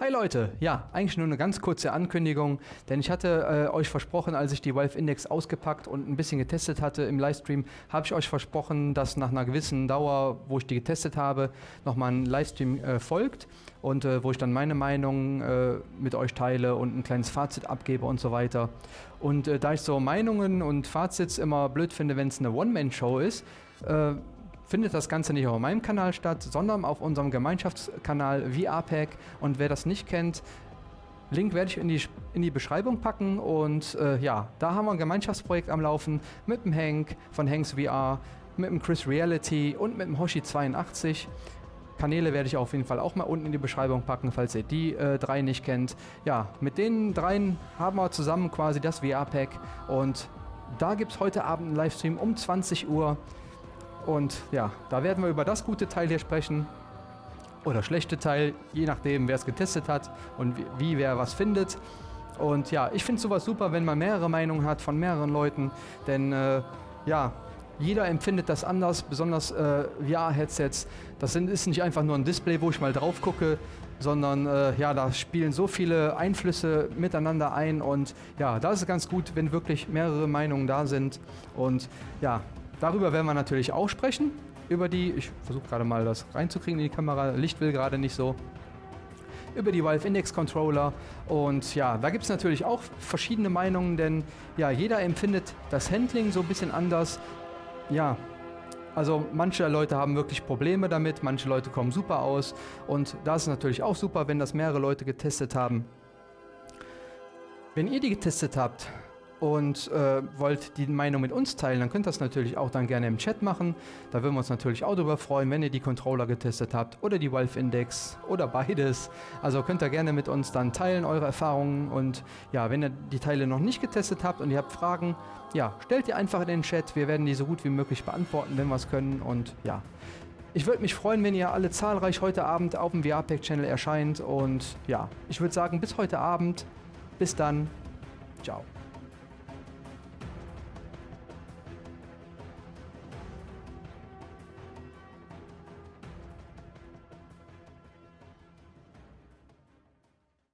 Hi Leute, ja, eigentlich nur eine ganz kurze Ankündigung, denn ich hatte äh, euch versprochen, als ich die Valve Index ausgepackt und ein bisschen getestet hatte im Livestream, habe ich euch versprochen, dass nach einer gewissen Dauer, wo ich die getestet habe, nochmal ein Livestream äh, folgt und äh, wo ich dann meine Meinung äh, mit euch teile und ein kleines Fazit abgebe und so weiter. Und äh, da ich so Meinungen und Fazits immer blöd finde, wenn es eine One-Man-Show ist, äh, findet das Ganze nicht auf meinem Kanal statt, sondern auf unserem Gemeinschaftskanal VRPack. Und wer das nicht kennt, Link werde ich in die, in die Beschreibung packen und äh, ja, da haben wir ein Gemeinschaftsprojekt am Laufen mit dem Hank von Hanks VR, mit dem Chris Reality und mit dem Hoshi82. Kanäle werde ich auf jeden Fall auch mal unten in die Beschreibung packen, falls ihr die äh, drei nicht kennt. Ja, mit den dreien haben wir zusammen quasi das VR-Pack und da gibt es heute Abend einen Livestream um 20 Uhr. Und ja, da werden wir über das gute Teil hier sprechen. Oder schlechte Teil, je nachdem, wer es getestet hat und wie, wie wer was findet. Und ja, ich finde sowas super, wenn man mehrere Meinungen hat von mehreren Leuten. Denn äh, ja, jeder empfindet das anders, besonders äh, VR-Headsets. Das sind, ist nicht einfach nur ein Display, wo ich mal drauf gucke, sondern äh, ja, da spielen so viele Einflüsse miteinander ein und ja, da ist es ganz gut, wenn wirklich mehrere Meinungen da sind und ja, Darüber werden wir natürlich auch sprechen. Über die, ich versuche gerade mal das reinzukriegen in die Kamera, Licht will gerade nicht so. Über die Valve Index Controller und ja, da gibt es natürlich auch verschiedene Meinungen, denn ja, jeder empfindet das Handling so ein bisschen anders. Ja, also manche Leute haben wirklich Probleme damit, manche Leute kommen super aus und da ist natürlich auch super, wenn das mehrere Leute getestet haben. Wenn ihr die getestet habt, und äh, wollt die Meinung mit uns teilen, dann könnt ihr das natürlich auch dann gerne im Chat machen. Da würden wir uns natürlich auch darüber freuen, wenn ihr die Controller getestet habt oder die Valve Index oder beides. Also könnt ihr gerne mit uns dann teilen, eure Erfahrungen. Und ja, wenn ihr die Teile noch nicht getestet habt und ihr habt Fragen, ja, stellt die einfach in den Chat. Wir werden die so gut wie möglich beantworten, wenn wir es können. Und ja, ich würde mich freuen, wenn ihr alle zahlreich heute Abend auf dem VR-Pack-Channel erscheint. Und ja, ich würde sagen, bis heute Abend. Bis dann. Ciao.